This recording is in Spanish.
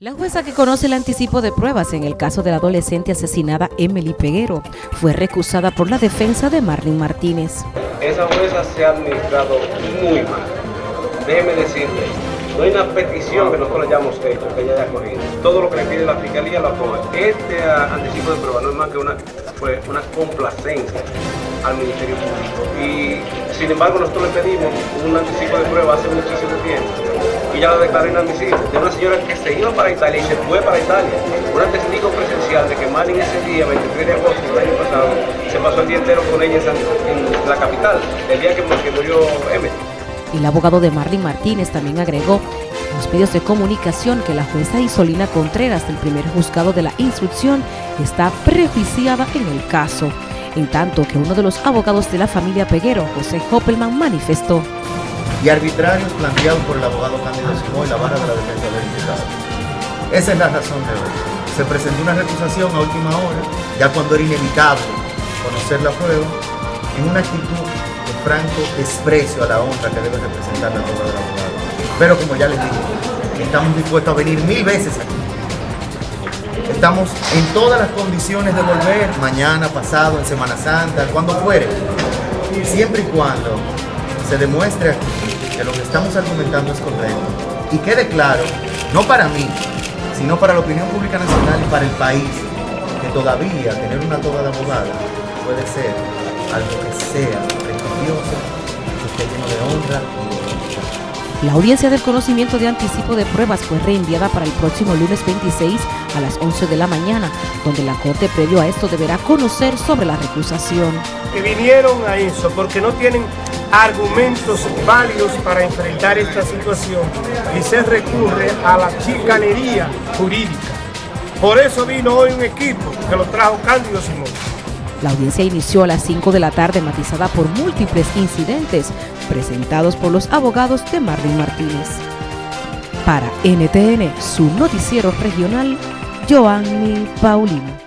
La jueza que conoce el anticipo de pruebas en el caso de la adolescente asesinada Emily Peguero fue recusada por la defensa de Marlene Martínez. Esa jueza se ha administrado muy mal. Déjeme decirle, no hay una petición que nosotros hayamos hecho que ella haya corrido. Todo lo que le pide la fiscalía lo aprueba. Este anticipo de pruebas no es más que una, fue una complacencia al Ministerio Público. Y sin embargo nosotros le pedimos un anticipo de pruebas hace muchísimo tiempo y ya la declaró inadmisible, de una señora que se iba para Italia y se fue para Italia. Una testigo presencial de que Marlene ese día, 23 de agosto del año pasado, se pasó el día entero con ella en, la capital, el día que, murió M. El abogado de Marlene Martínez también agregó en los medios de comunicación que la jueza Isolina Contreras del primer juzgado de la instrucción está prejuiciada en el caso, en tanto que uno de los abogados de la familia Peguero, José Hoppelman, manifestó y arbitrarios planteados por el abogado Cándido Simón y la barra de la defensa del imputado. Esa es la razón de hoy. Se presentó una recusación a última hora, ya cuando era inevitable conocer la prueba, en una actitud franco desprecio a la honra que debe representar la prueba del abogado. Pero como ya les dije, estamos dispuestos a venir mil veces aquí. Estamos en todas las condiciones de volver, mañana, pasado, en Semana Santa, cuando fuere, siempre y cuando se demuestre aquí que lo que estamos argumentando es correcto y quede claro, no para mí, sino para la opinión pública nacional y para el país, que todavía tener una toga de abogada puede ser algo que sea prestigioso, que esté lleno de honra la audiencia del conocimiento de anticipo de pruebas fue reenviada para el próximo lunes 26 a las 11 de la mañana, donde la Corte previo a esto deberá conocer sobre la recusación. Que vinieron a eso porque no tienen argumentos válidos para enfrentar esta situación y se recurre a la chicanería jurídica. Por eso vino hoy un equipo que lo trajo Cándido Simón. La audiencia inició a las 5 de la tarde matizada por múltiples incidentes presentados por los abogados de Marlene Martínez. Para NTN, su noticiero regional, Joanny Paulino.